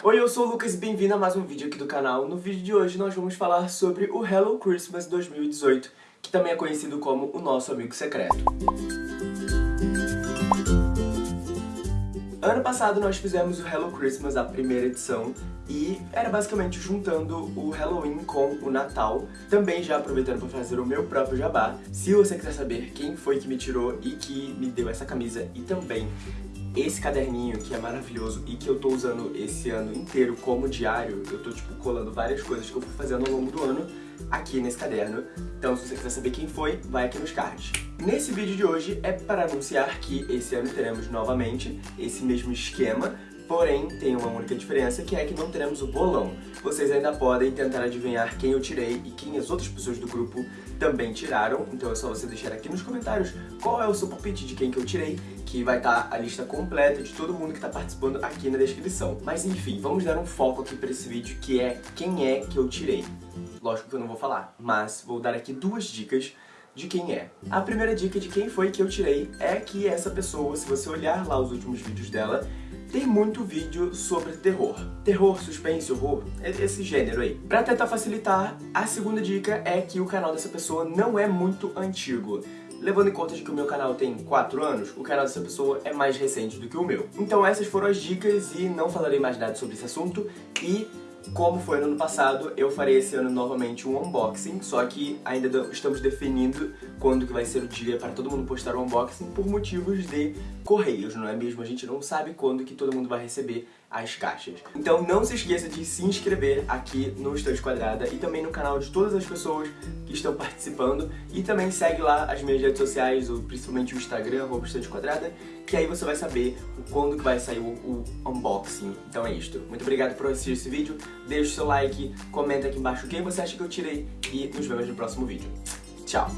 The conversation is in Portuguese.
Oi, eu sou o Lucas e bem-vindo a mais um vídeo aqui do canal. No vídeo de hoje nós vamos falar sobre o Hello Christmas 2018, que também é conhecido como o nosso amigo secreto. Ano passado nós fizemos o Hello Christmas, a primeira edição, e era basicamente juntando o Halloween com o Natal, também já aproveitando para fazer o meu próprio jabá. Se você quiser saber quem foi que me tirou e que me deu essa camisa e também esse caderninho que é maravilhoso e que eu tô usando esse ano inteiro como diário, eu tô tipo colando várias coisas que eu fui fazendo ao longo do ano aqui nesse caderno. Então se você quiser saber quem foi, vai aqui nos cards. Nesse vídeo de hoje é para anunciar que esse ano teremos novamente esse mesmo esquema, Porém, tem uma única diferença, que é que não teremos o bolão. Vocês ainda podem tentar adivinhar quem eu tirei e quem as outras pessoas do grupo também tiraram. Então é só você deixar aqui nos comentários qual é o seu palpite de quem que eu tirei, que vai estar tá a lista completa de todo mundo que está participando aqui na descrição. Mas enfim, vamos dar um foco aqui para esse vídeo, que é quem é que eu tirei. Lógico que eu não vou falar, mas vou dar aqui duas dicas de quem é. A primeira dica de quem foi que eu tirei é que essa pessoa, se você olhar lá os últimos vídeos dela, tem muito vídeo sobre terror. Terror, suspense, horror, esse gênero aí. Pra tentar facilitar, a segunda dica é que o canal dessa pessoa não é muito antigo. Levando em conta de que o meu canal tem 4 anos, o canal dessa pessoa é mais recente do que o meu. Então essas foram as dicas e não falarei mais nada sobre esse assunto. E como foi no ano passado, eu farei esse ano novamente um unboxing, só que ainda estamos definindo quando que vai ser o dia para todo mundo postar o unboxing por motivos de correios, não é mesmo? A gente não sabe quando que todo mundo vai receber as caixas. Então não se esqueça de se inscrever aqui no Estante Quadrada e também no canal de todas as pessoas que estão participando e também segue lá as minhas redes sociais, principalmente o Instagram, arroba Estante Quadrada, que aí você vai saber quando que vai sair o, o unboxing. Então é isto. Muito obrigado por assistir esse vídeo, deixa o seu like, comenta aqui embaixo quem você acha que eu tirei e nos vemos no próximo vídeo. Tchau!